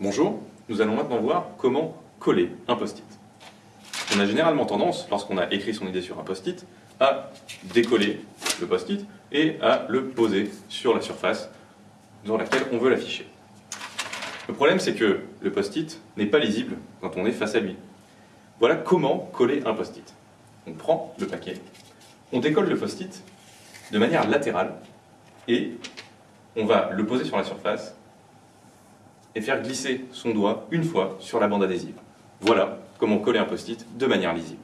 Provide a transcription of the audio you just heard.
Bonjour, nous allons maintenant voir comment coller un post-it. On a généralement tendance, lorsqu'on a écrit son idée sur un post-it, à décoller le post-it et à le poser sur la surface dans laquelle on veut l'afficher. Le problème, c'est que le post-it n'est pas lisible quand on est face à lui. Voilà comment coller un post-it. On prend le paquet, on décolle le post-it de manière latérale et on va le poser sur la surface et faire glisser son doigt une fois sur la bande adhésive. Voilà comment coller un post-it de manière lisible.